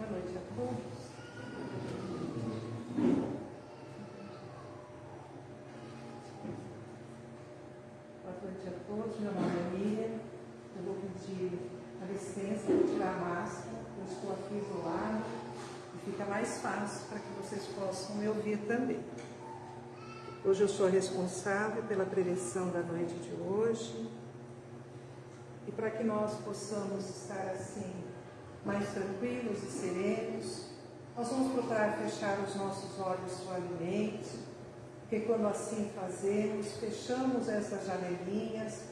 Boa noite a todos. Boa noite a todos. Meu nome é. Eu vou pedir a licença para tirar a máscara. Eu estou aqui isolado e fica mais fácil para que vocês possam me ouvir também. Hoje eu sou a responsável pela prevenção da noite de hoje. E para que nós possamos estar assim mais tranquilos e serenos, nós vamos procurar fechar os nossos olhos suavemente, porque quando assim fazemos, fechamos essas janelinhas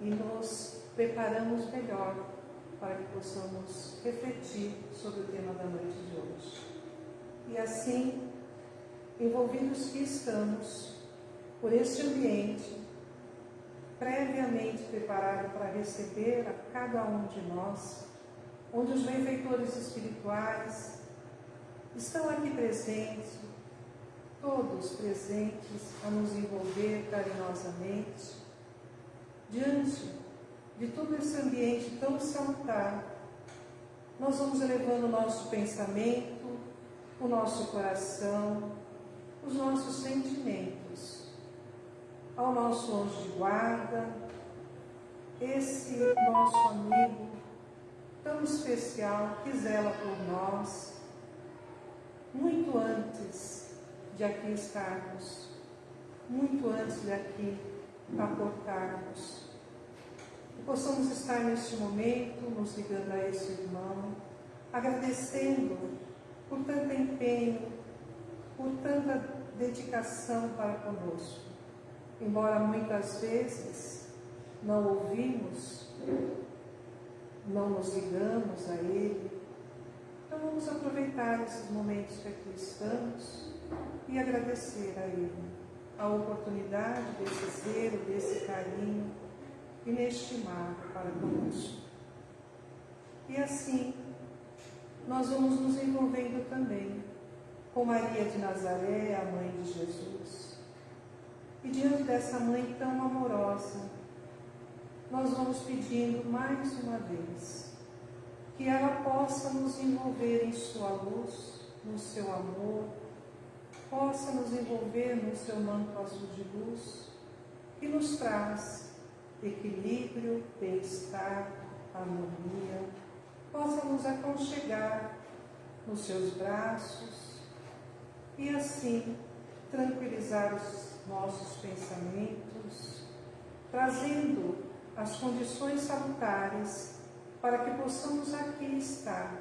e nos preparamos melhor para que possamos refletir sobre o tema da noite de hoje. E assim, envolvidos que estamos por este ambiente, previamente preparado para receber a cada um de nós, onde os benfeitores espirituais estão aqui presentes, todos presentes a nos envolver carinhosamente, diante de todo esse ambiente tão salutar, nós vamos elevando o nosso pensamento, o nosso coração, os nossos sentimentos ao nosso anjo de guarda, esse nosso amigo tão especial que zela por nós, muito antes de aqui estarmos, muito antes de aqui aportarmos. Que possamos estar neste momento nos ligando a esse irmão, agradecendo por tanto empenho, por tanta dedicação para conosco embora muitas vezes não ouvimos, não nos ligamos a Ele, então vamos aproveitar esses momentos que aqui estamos e agradecer a Ele a oportunidade desse zelo, desse carinho inestimado para conosco. E assim, nós vamos nos envolvendo também com Maria de Nazaré, a mãe de Jesus e diante dessa mãe tão amorosa, nós vamos pedindo mais uma vez que ela possa nos envolver em sua luz, no seu amor, possa nos envolver no seu manto azul de luz que nos traz equilíbrio, bem-estar, harmonia, possa nos aconchegar nos seus braços e assim tranquilizar os nossos pensamentos, trazendo as condições salutares para que possamos aqui estar,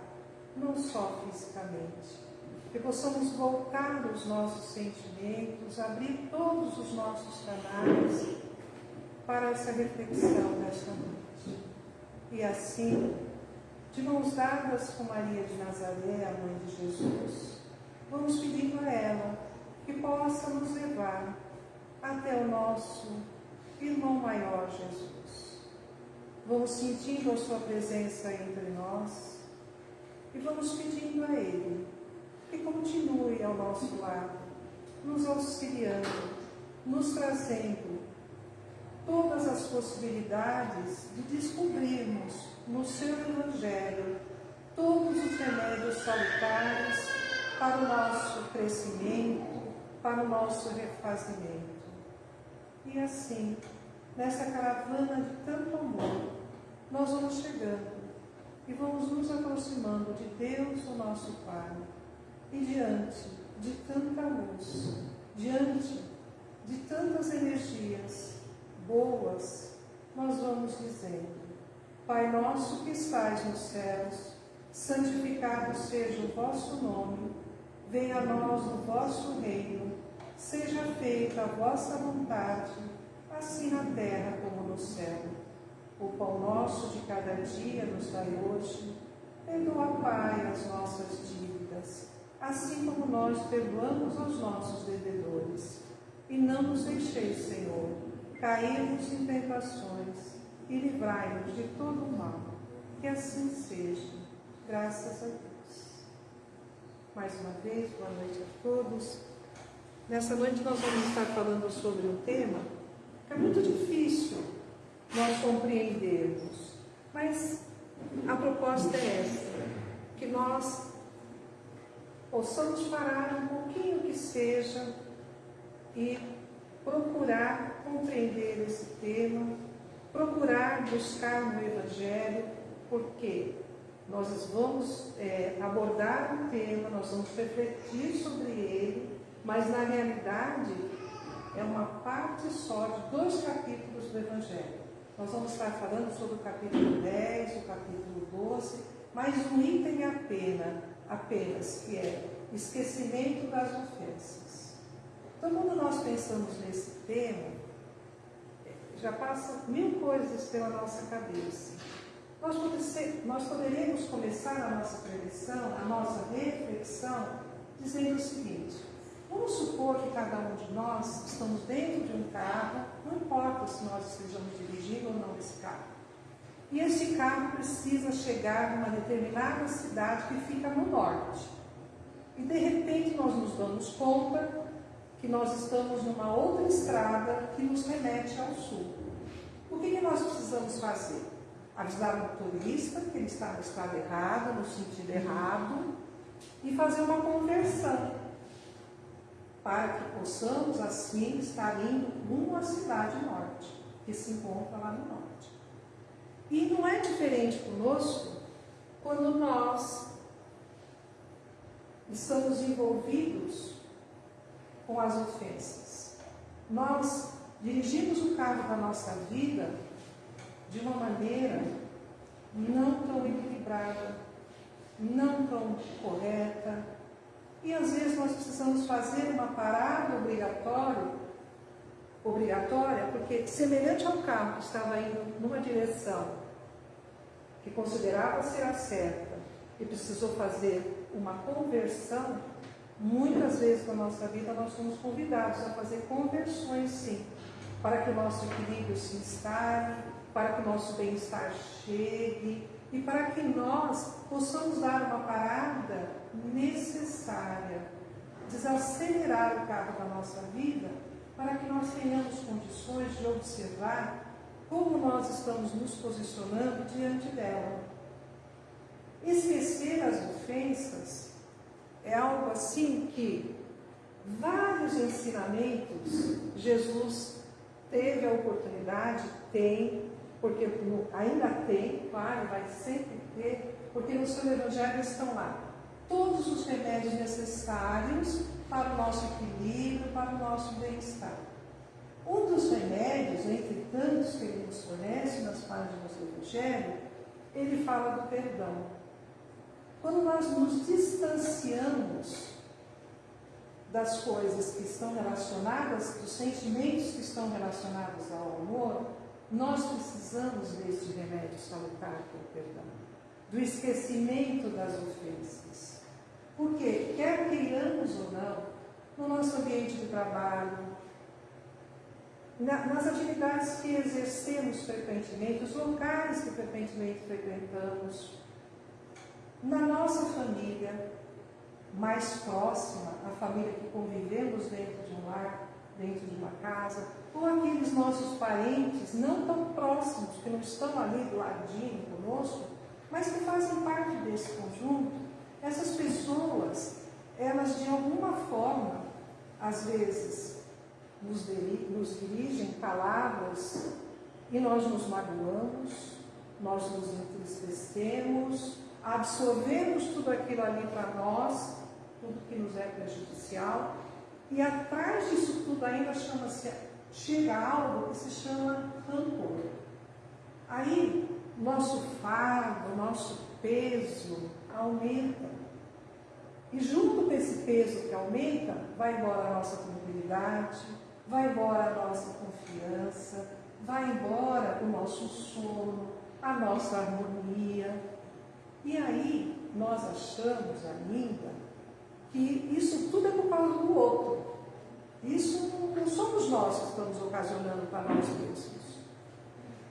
não só fisicamente, que possamos voltar os nossos sentimentos, abrir todos os nossos canais para essa reflexão desta noite. E assim, de mãos dadas com Maria de Nazaré, a mãe de Jesus, vamos pedindo a ela que possa nos levar até o nosso irmão maior Jesus. Vamos sentindo a Sua presença entre nós e vamos pedindo a Ele que continue ao nosso lado, nos auxiliando, nos trazendo todas as possibilidades de descobrirmos no Seu Evangelho todos os remédios salutares para o nosso crescimento, para o nosso refazimento. E assim, nessa caravana de tanto amor, nós vamos chegando e vamos nos aproximando de Deus, o nosso Pai. E diante de tanta luz, diante de tantas energias boas, nós vamos dizendo: Pai nosso que estais nos céus, santificado seja o vosso nome, venha a nós o vosso reino seja feita a vossa vontade, assim na terra como no céu. O pão nosso de cada dia nos dai hoje. Perdoa, Pai, as nossas dívidas, assim como nós perdoamos aos nossos devedores. E não nos deixeis, Senhor, cairmos em tentações e livrai-nos de todo o mal. Que assim seja. Graças a Deus. Mais uma vez, boa noite a todos. Nessa noite nós vamos estar falando sobre um tema que é muito difícil nós compreendermos, mas a proposta é essa, que nós possamos parar um pouquinho que seja e procurar compreender esse tema, procurar buscar no Evangelho, porque nós vamos é, abordar um tema, nós vamos refletir sobre ele, mas na realidade é uma parte só de dois capítulos do Evangelho. Nós vamos estar falando sobre o capítulo 10, o capítulo 12, mas um item apenas, apenas que é esquecimento das ofensas. Então, quando nós pensamos nesse tema, já passa mil coisas pela nossa cabeça. Nós, nós poderíamos começar a nossa prevenção, a nossa reflexão, dizendo o seguinte: vamos supor que cada um de nós estamos dentro de um carro, não importa se nós estejamos dirigindo ou não esse carro. E esse carro precisa chegar numa determinada cidade que fica no norte. E de repente nós nos damos conta que nós estamos numa outra estrada que nos remete ao sul. O que, que nós precisamos fazer? Avisar o motorista que ele está na estrada errada, no sentido errado, e fazer uma conversão, para que possamos assim estar indo rumo à cidade norte, que se encontra lá no norte. E não é diferente conosco quando nós estamos envolvidos com as ofensas. Nós dirigimos o carro da nossa vida de uma maneira não tão equilibrada, não tão correta. E às vezes nós precisamos fazer uma parada obrigatória, obrigatória, porque semelhante ao carro que estava indo numa direção que considerava ser a certa e precisou fazer uma conversão, muitas vezes na nossa vida nós somos convidados a fazer conversões sim para que o nosso equilíbrio se instale, para que o nosso bem-estar chegue e para que nós possamos dar uma parada necessária, desacelerar o carro da nossa vida, para que nós tenhamos condições de observar como nós estamos nos posicionando diante dela. Esquecer as ofensas é algo assim que vários ensinamentos Jesus teve a oportunidade, tem, porque ainda tem, claro, vai sempre ter, porque no seu Evangelho estão lá todos os remédios necessários para o nosso equilíbrio, para o nosso bem-estar. Um dos remédios, entre tantos que ele nos fornece nas páginas do Evangelho, ele fala do perdão. Quando nós nos distanciamos das coisas que estão relacionadas, dos sentimentos que estão relacionados ao amor, nós precisamos deste remédio salutar que é o perdão, do esquecimento das ofensas. Porque, quer queiramos ou não, no nosso ambiente de trabalho, na, nas atividades que exercemos frequentemente, os locais que frequentemente frequentamos, na nossa família, mais próxima, a família que convivemos dentro de um lar, dentro de uma casa, ou aqueles nossos parentes não tão próximos, que não estão ali do ladinho conosco, mas que fazem parte desse conjunto, essas pessoas, elas de alguma forma, às vezes, nos, nos dirigem palavras e nós nos magoamos, nós nos entristecemos, absorvemos tudo aquilo ali para nós tudo que nos é prejudicial. E atrás disso tudo ainda chama-se, chega algo que se chama rancor. Aí, nosso fardo, nosso peso aumenta. E junto com esse peso que aumenta, vai embora a nossa tranquilidade, vai embora a nossa confiança, vai embora o nosso sono, a nossa harmonia. E aí nós achamos ainda que isso tudo é por causa do outro. Isso não somos nós que estamos ocasionando para nós mesmos.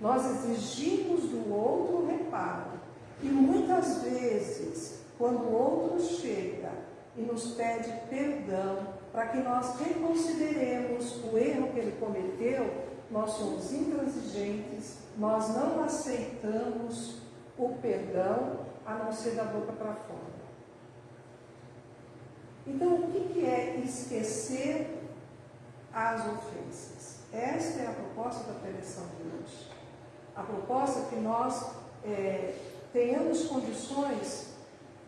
Nós exigimos do outro reparo. E muitas vezes, quando o outro chega e nos pede perdão, para que nós reconsideremos o erro que ele cometeu, nós somos intransigentes, nós não aceitamos o perdão a não ser da boca para fora. Então, o que, é esquecer as ofensas? Esta é a proposta da preleção de hoje. A proposta que nós é, tenhamos condições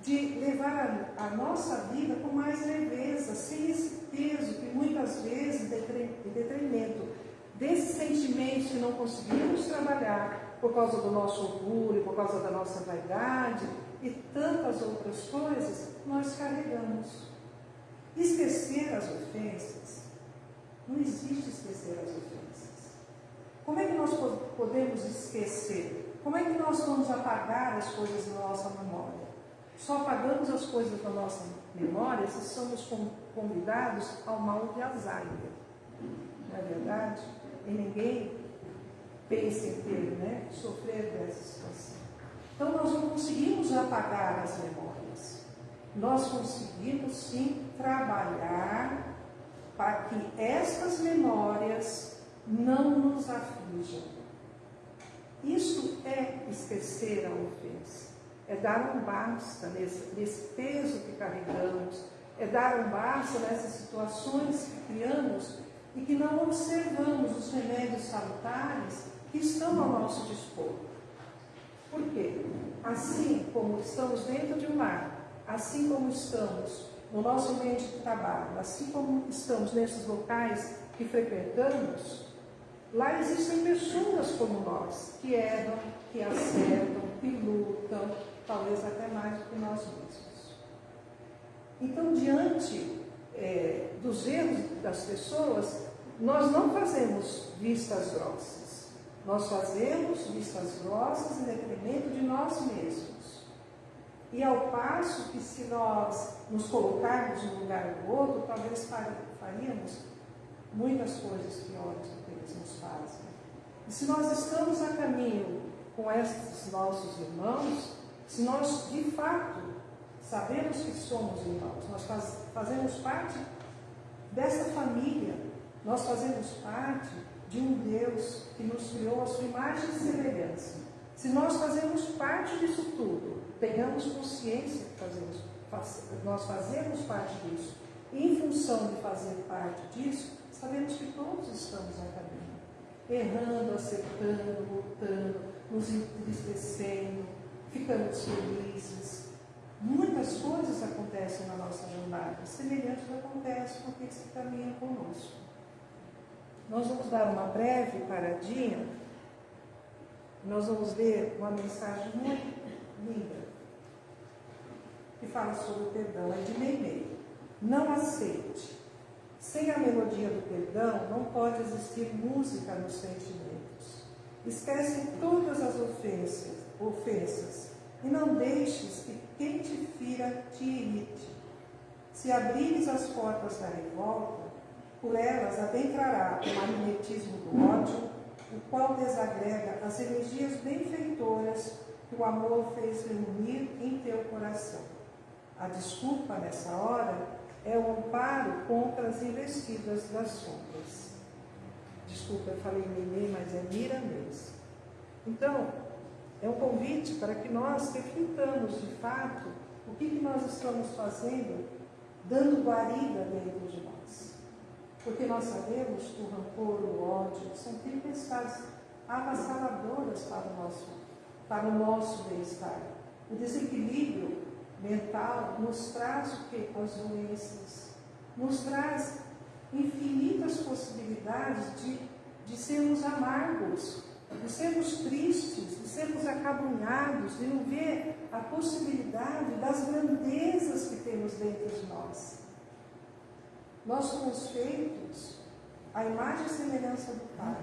de levar a, nossa vida com mais leveza, sem esse peso que muitas vezes, em detrimento desses sentimentos que não conseguimos trabalhar por causa do nosso orgulho, por causa da nossa vaidade e tantas outras coisas, nós carregamos. Esquecer as ofensas, não existe esquecer as ofensas. Como é que nós podemos esquecer? Como é que nós vamos apagar as coisas da nossa memória? Só apagamos as coisas da nossa memória se somos convidados ao mal de Alzheimer. Não é verdade? E ninguém pensa em ter, né? Sofrer dessa situação. Então nós não conseguimos apagar as memórias. Nós conseguimos sim trabalhar para que estas memórias não nos aflijam. Isso é esquecer a ofensa, é dar um basta nesse, nesse peso que carregamos, é dar um basta nessas situações que criamos e que não observamos os remédios salutares que estão ao nosso dispor. Por quê? Assim como estamos dentro de um lar, assim como estamos no nosso ambiente de trabalho, assim como estamos nesses locais que frequentamos, lá existem pessoas como nós, que erram, que acertam, que lutam, talvez até mais do que nós mesmos. Então, diante é, dos erros das pessoas, nós não fazemos vistas grossas. Nós fazemos vistas grossas em detrimento de nós mesmos. E ao passo que se nós nos colocarmos no lugar do outro, talvez faríamos muitas coisas piores do que eles nos fazem. E se nós estamos a caminho com esses nossos irmãos, se nós de fato sabemos que somos irmãos, nós faz, fazemos parte dessa família, nós fazemos parte de um Deus que nos criou a sua imagem e semelhança. Se nós fazemos parte disso tudo, tenhamos consciência que fazemos, faz, nós fazemos parte disso. Em função de fazer parte disso, sabemos que todos estamos a caminho. Errando, acertando, lutando, nos entristecendo, ficamos felizes. Muitas coisas acontecem na nossa jornada, semelhantes acontecem aqueles que caminham conosco. Nós vamos dar uma breve paradinha, nós vamos ver uma mensagem muito linda que fala sobre o perdão, é de Meimei. Não aceite. Sem a melodia do perdão, não pode existir música nos sentimentos. Esquece todas as ofensas, ofensas e não deixes que quem te fira te irrite. Se abrires as portas da revolta, por elas adentrará o magnetismo do ódio, o qual desagrega as energias benfeitoras que o amor fez reunir em teu coração. A desculpa nessa hora é o amparo contra as investidas das sombras. Desculpa, eu falei Nenê, mas é Mira mesmo. Então, é um convite para que nós reflitamos de fato o que, que nós estamos fazendo, dando guarida dentro de nós. Porque nós sabemos que o rancor, o ódio, são tempestades avassaladoras para o nosso, para o nosso bem-estar. O desequilíbrio mental nos traz o que? As doenças. Nos traz infinitas possibilidades de, de sermos amargos, de sermos tristes, de sermos acabrunhados, de não ver a possibilidade das grandezas que temos dentro de nós. Nós somos feitos à imagem e semelhança do Pai.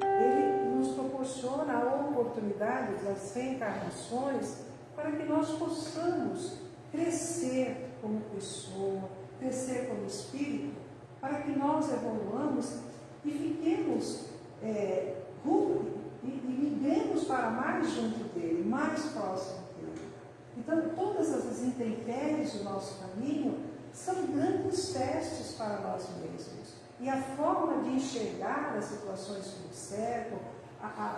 Ele nos proporciona a oportunidade das reencarnações para que nós possamos crescer como pessoa, crescer como espírito, para que nós evoluamos e fiquemos é, e, e migremos para mais junto dele, mais próximo dele. Então, todas as intempéries do nosso caminho são grandes testes para nós mesmos. E a forma de enxergar as situações que nos cercam,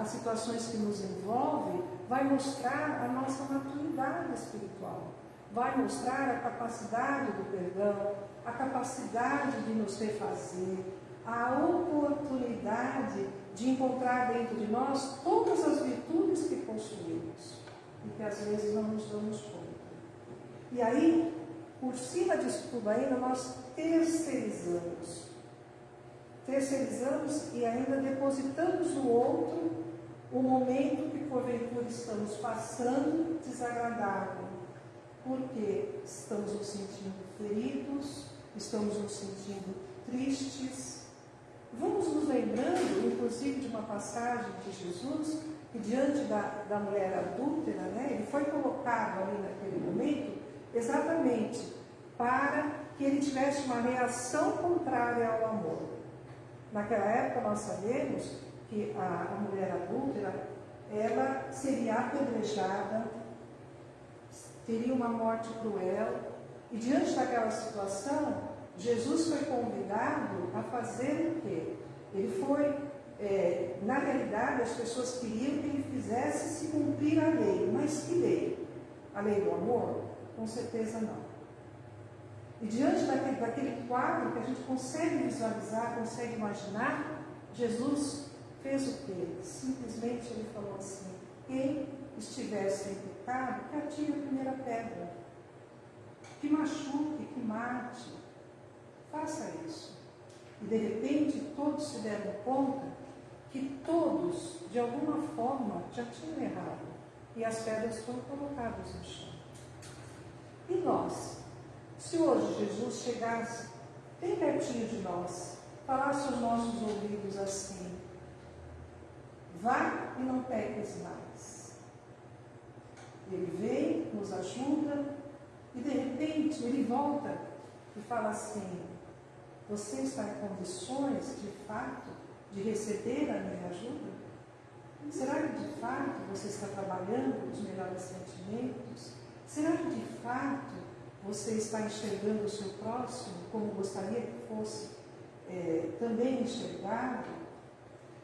as situações que nos envolvem, vai mostrar a nossa maturidade espiritual, vai mostrar a capacidade do perdão, a capacidade de nos refazer, a oportunidade de encontrar dentro de nós todas as virtudes que possuímos e que às vezes não nos damos conta. E aí, por cima disso tudo ainda, nós terceirizamos. Terceirizamos e ainda depositamos no outro o momento que porventura estamos passando desagradável, porque estamos nos sentindo feridos, estamos nos sentindo tristes. Vamos nos lembrando, inclusive, de uma passagem de Jesus, que diante da, da mulher adúltera, né, ele foi colocado ali naquele momento exatamente para que ele tivesse uma reação contrária ao amor. Naquela época nós sabemos que a, a mulher adúltera, ela seria apedrejada, teria uma morte cruel, e diante daquela situação, Jesus foi convidado a fazer o quê? Ele foi, é, na realidade, as pessoas queriam que ele fizesse se cumprir a lei, mas que lei? A lei do amor? Com certeza não. E diante daquele, daquele quadro que a gente consegue visualizar, consegue imaginar, Jesus fez o quê? Simplesmente ele falou assim: quem estiver sem pecado, que atire a primeira pedra. Que machuque, que mate. Faça isso. E de repente todos se deram conta que todos, de alguma forma, já tinham errado. E as pedras foram colocadas no chão. E nós? Se hoje Jesus chegasse bem pertinho de nós, falasse aos nossos ouvidos assim: Vá e não peques mais. Ele vem, nos ajuda e de repente ele volta e fala assim: Você está em condições de fato de receber a minha ajuda? Será que de fato você está trabalhando os melhores sentimentos? Será que de fato você está enxergando o seu próximo como gostaria que fosse é, também enxergado?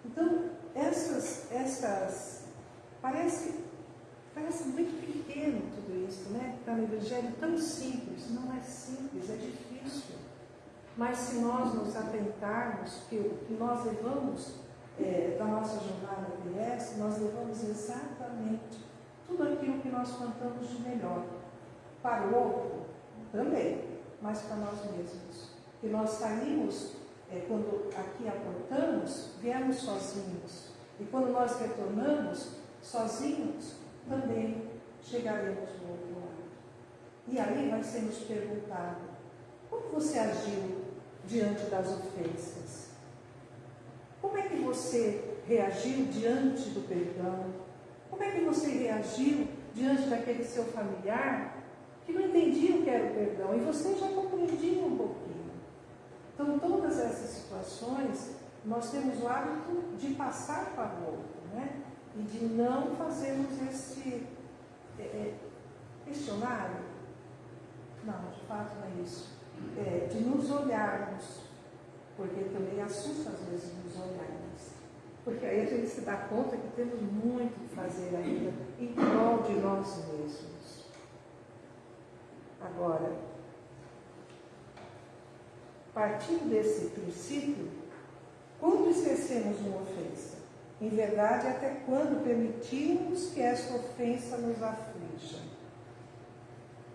Então, essas, essas parece, parece muito pequeno tudo isso, né? Está no Evangelho tão simples, não é simples, é difícil. Mas se nós nos atentarmos que o que nós levamos é, da nossa jornada PS, nós levamos exatamente tudo aquilo que nós plantamos de melhor. Para o outro, também, mas para nós mesmos. Que nós saímos é, quando aqui aportamos, viemos sozinhos. E quando nós retornamos sozinhos, também chegaremos do outro lado. E aí vai ser nos perguntado: como você agiu diante das ofensas? Como é que você reagiu diante do perdão? Como é que você reagiu diante daquele seu familiar que não entendia o que era o perdão e você já compreendia um pouquinho? Então, todas essas situações, nós temos o hábito de passar para o outro, né? E de não fazermos esse é, é, questionário. Não, de fato não é isso. É, de nos olharmos, porque também assusta às vezes nos olharmos. Porque aí a gente se dá conta que temos muito que fazer ainda em prol de nós mesmos. Agora, Partindo desse princípio, quando esquecemos uma ofensa? Em verdade, até quando permitimos que essa ofensa nos aflija?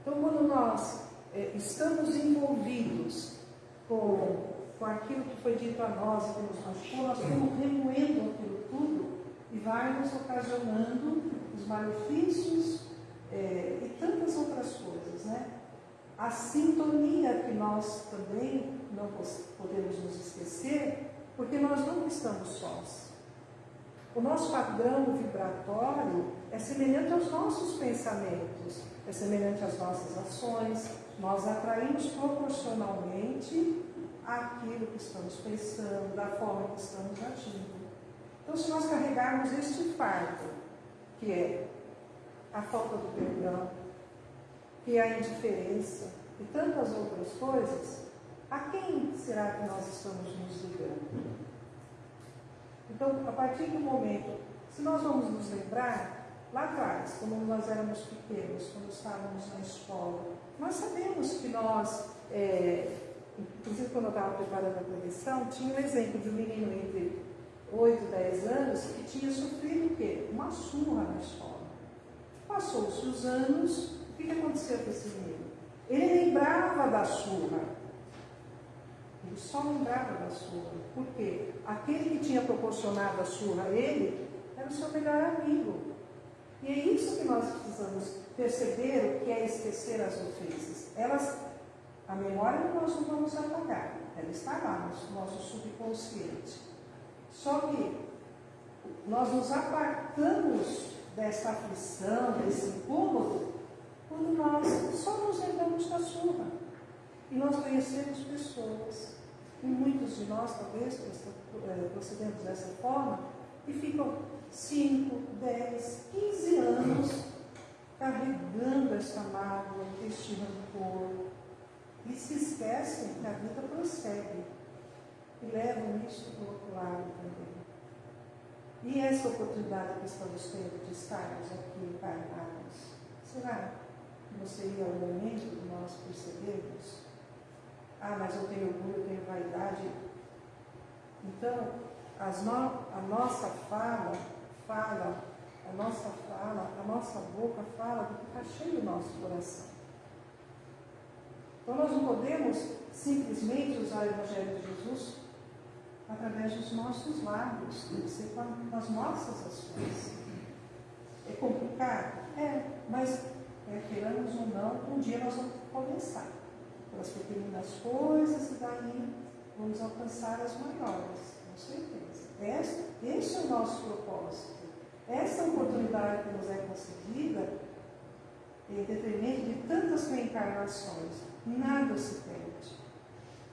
Então, quando nós é, estamos envolvidos com, com aquilo que foi dito a nós que nos nós estamos remoendo aquilo tudo e vai nos ocasionando os malefícios é, e tantas outras coisas, né? A sintonia que nós também não podemos nos esquecer, porque nós não estamos sós. O nosso padrão vibratório é semelhante aos nossos pensamentos, é semelhante às nossas ações. Nós atraímos proporcionalmente aquilo que estamos pensando, da forma que estamos agindo. Então, se nós carregarmos este fardo, que é a falta do perdão, é a indiferença e tantas outras coisas, a quem será que nós estamos nos ligando? Então, a partir do momento, se nós vamos nos lembrar, lá atrás, quando nós éramos pequenos, quando estávamos na escola, nós sabemos que nós, é, inclusive quando eu estava preparando a prevenção, tinha um exemplo de um menino entre 8 e 10 anos que tinha sofrido o quê? Uma surra na escola. Passou-se os anos, que, aconteceu com esse menino? Ele lembrava da surra. Ele só lembrava da surra. Por quê? Aquele que tinha proporcionado a surra a ele era o seu melhor amigo. E é isso que nós precisamos perceber, o que é esquecer as ofensas. Elas, a memória nós não vamos apagar, ela está lá no nosso subconsciente. Só que nós nos apartamos dessa aflição, desse incômodo, quando nós só nos lembramos da surra. E nós conhecemos pessoas, e muitos de nós talvez eh, procedemos dessa forma, e ficam 5, 10, 15 anos carregando esta mágoa, este rancor, e se esquecem que a vida prossegue e levam isso para o outro lado também. E essa oportunidade que estamos tendo de estarmos aqui encarnados, será não seria o momento de nós percebermos? Ah, mas eu tenho orgulho, eu tenho vaidade. Então, no, a nossa fala fala, a nossa fala, a nossa boca fala do que está cheio do nosso coração. Então nós não podemos simplesmente usar o Evangelho de Jesus através dos nossos lábios, tem que ser com as nossas ações. É complicado? É, mas é, queiramos ou não, um dia nós vamos começar pelas pequenas coisas e daí vamos alcançar as maiores, com certeza. Este é o nosso propósito. Essa oportunidade que nos é concedida, em detrimento de tantas reencarnações, nada se perde.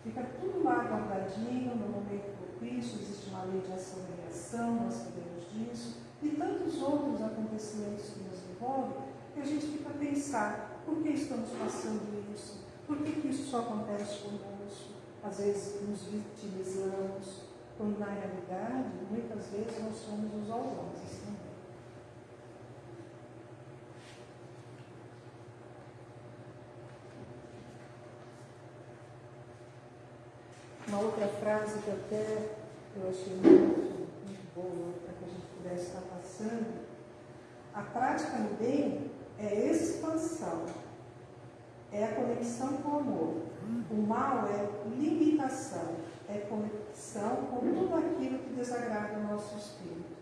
Fica tudo lá guardadinho, no momento propício, existe uma lei de ação e reação, nós sabemos disso, e tantos outros acontecimentos que nos envolvem, a gente fica a pensar, por que estamos passando isso? Por que, que isso só acontece conosco? Às vezes nos vitimizamos, quando na realidade, muitas vezes nós somos os algozes também. Uma outra frase que até eu achei muito, muito boa para que a gente pudesse estar passando. A prática no bem é expansão, é a conexão com o amor. O mal é limitação, é conexão com tudo aquilo que desagrada o nosso espírito.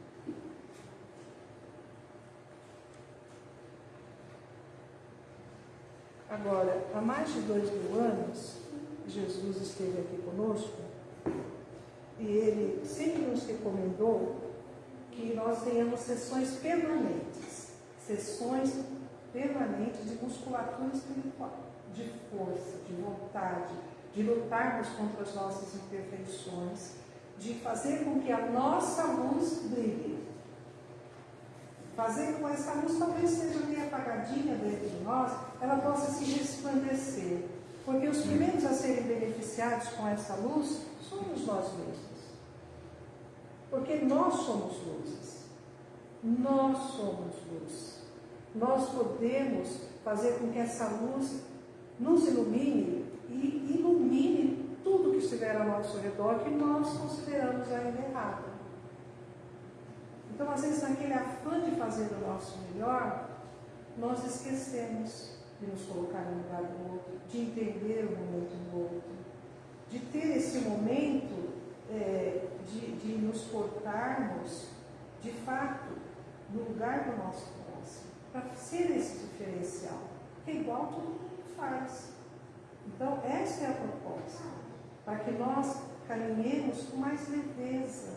Agora, há mais de dois mil anos, Jesus esteve aqui conosco e ele sempre nos recomendou que nós tenhamos sessões permanentes, sessões permanentes de musculatura espiritual, de força, de vontade, de lutarmos contra as nossas imperfeições, de fazer com que a nossa luz brilhe. Fazer com que essa luz talvez seja meio apagadinha dentro de nós, ela possa se resplandecer porque os primeiros a serem beneficiados com essa luz somos nós mesmos. Porque nós somos luzes. Nós somos luz. Nós podemos fazer com que essa luz nos ilumine e ilumine tudo que estiver ao nosso redor que nós consideramos ainda errado. Então, às vezes, naquele afã de fazer o nosso melhor, nós esquecemos de nos colocar no lugar do outro, de entender o momento do outro, de ter esse momento é, de, de nos portarmos, de fato, no lugar do nosso próximo, para ser esse diferencial, é igual todo mundo faz. Então, essa é a proposta, para que nós caminhemos com mais leveza,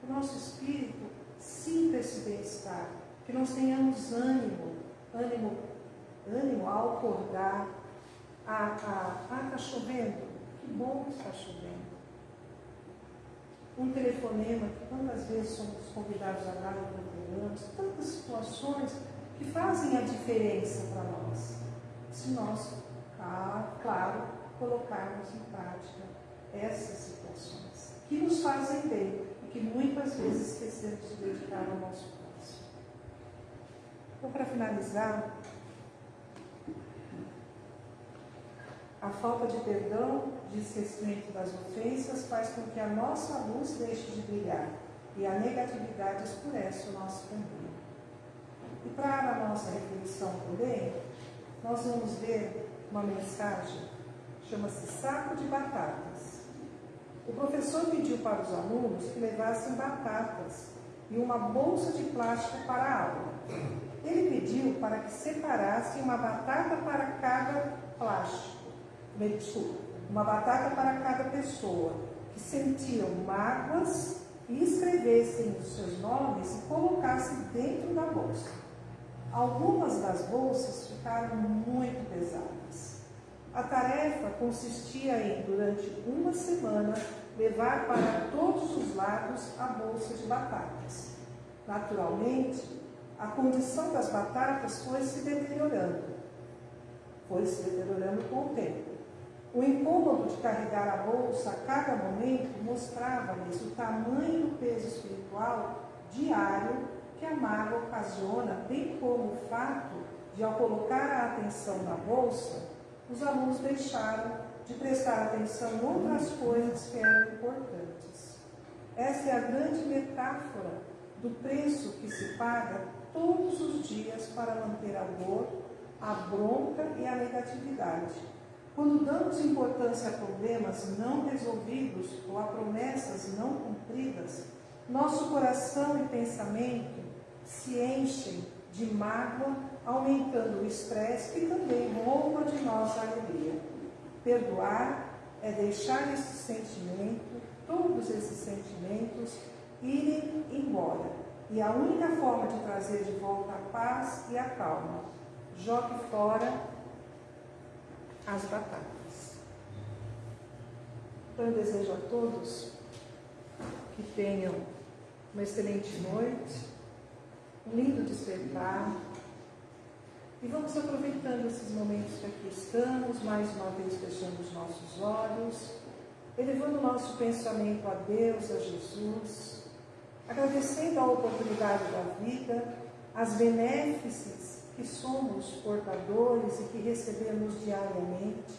que o nosso espírito sinta esse bem-estar, que nós tenhamos ânimo, ânimo ânimo ao acordar. Ah, ah, ah, está chovendo? Que bom que está chovendo. Um telefonema, que quantas vezes somos convidados a dar telefonemas, tantas situações que fazem a diferença para nós. Se nós, ah, claro, colocarmos em prática essas situações, que nos fazem bem e que muitas vezes esquecemos de dedicar ao nosso próximo. Então, para finalizar, a falta de perdão, de esquecimento das ofensas, faz com que a nossa luz deixe de brilhar e a negatividade escurece o nosso caminho. E para a nossa reflexão também, nós vamos ver uma mensagem, chama-se Saco de Batatas. O professor pediu para os alunos que levassem batatas e uma bolsa de plástico para a aula. Ele pediu para que separassem uma batata para cada plástico, uma batata para cada pessoa, que sentiam mágoas e escrevessem os seus nomes e colocassem dentro da bolsa. Algumas das bolsas ficaram muito pesadas. A tarefa consistia em, durante uma semana, levar para todos os lados a bolsa de batatas. Naturalmente, a condição das batatas foi se deteriorando. Foi se deteriorando com o tempo. O incômodo de carregar a bolsa a cada momento mostrava-lhes o tamanho do peso espiritual diário que a mágoa ocasiona, bem como o fato de, ao colocar a atenção na bolsa, os alunos deixaram de prestar atenção em outras coisas que eram importantes. Essa é a grande metáfora do preço que se paga todos os dias para manter a dor, a bronca e a negatividade. Quando damos importância a problemas não resolvidos ou a promessas não cumpridas, nosso coração e pensamento se enchem de mágoa, aumentando o estresse que também rouba de nós a alegria. Perdoar é deixar esse sentimento, todos esses sentimentos, irem embora. E a única forma de trazer de volta a paz e a calma, jogue fora as batatas. Então eu desejo a todos que tenham uma excelente noite lindo despertar. E vamos aproveitando esses momentos que aqui estamos, mais uma vez fechando os nossos olhos, elevando o nosso pensamento a Deus, a Jesus, agradecendo a oportunidade da vida, as benéfices que somos portadores e que recebemos diariamente,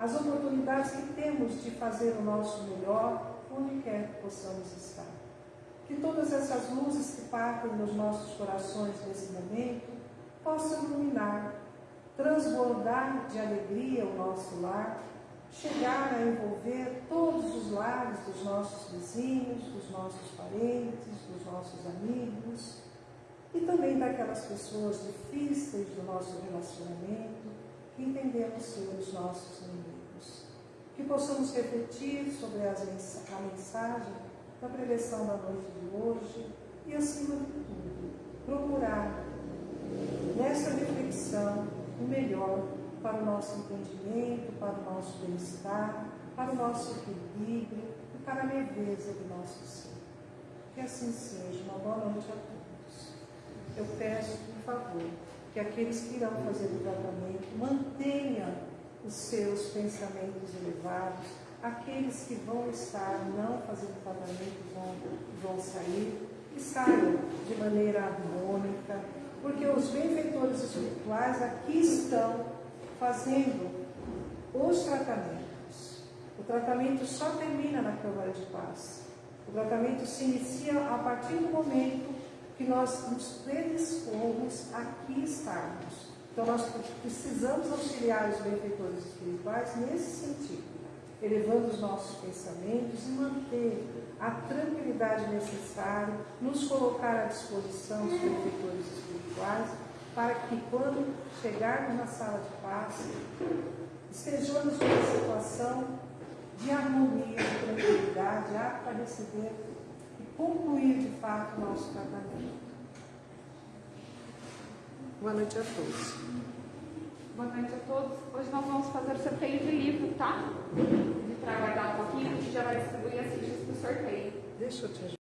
as oportunidades que temos de fazer o nosso melhor onde quer que possamos estar. Que todas essas luzes que partem nos nossos corações nesse momento possam iluminar, transbordar de alegria o nosso lar, chegar a envolver todos os lares dos nossos vizinhos, dos nossos parentes, dos nossos amigos e também daquelas pessoas difíceis do nosso relacionamento que entendemos ser os nossos inimigos. Que possamos refletir sobre a mensagem da prevenção da noite de hoje e, acima de tudo, procurar nessa reflexão o melhor para o nosso entendimento, para o nosso bem-estar, para o nosso equilíbrio e para a leveza do nosso ser. Que assim seja. Uma boa noite a todos. Eu peço, por favor, que aqueles que irão fazer o tratamento mantenham os seus pensamentos elevados, aqueles que vão estar não fazendo tratamento vão, vão sair e saiam de maneira harmônica, porque os benfeitores espirituais aqui estão fazendo os tratamentos. O tratamento só termina na Câmara de Paz. O tratamento se inicia a partir do momento que nós nos predispomos aqui estarmos. Então, nós precisamos auxiliar os benfeitores espirituais nesse sentido elevando os nossos pensamentos e manter a tranquilidade necessária, nos colocar à disposição dos benfeitores espirituais, para que quando chegarmos na sala de paz, estejamos numa situação de harmonia, de tranquilidade, apta para receber e concluir de fato o nosso tratamento. Boa noite a todos. Boa noite a todos. Hoje nós vamos fazer sorteio de livro, tá? Para aguardar um pouquinho, a gente já vai distribuir as fichas para o sorteio. Deixa eu te ajudar.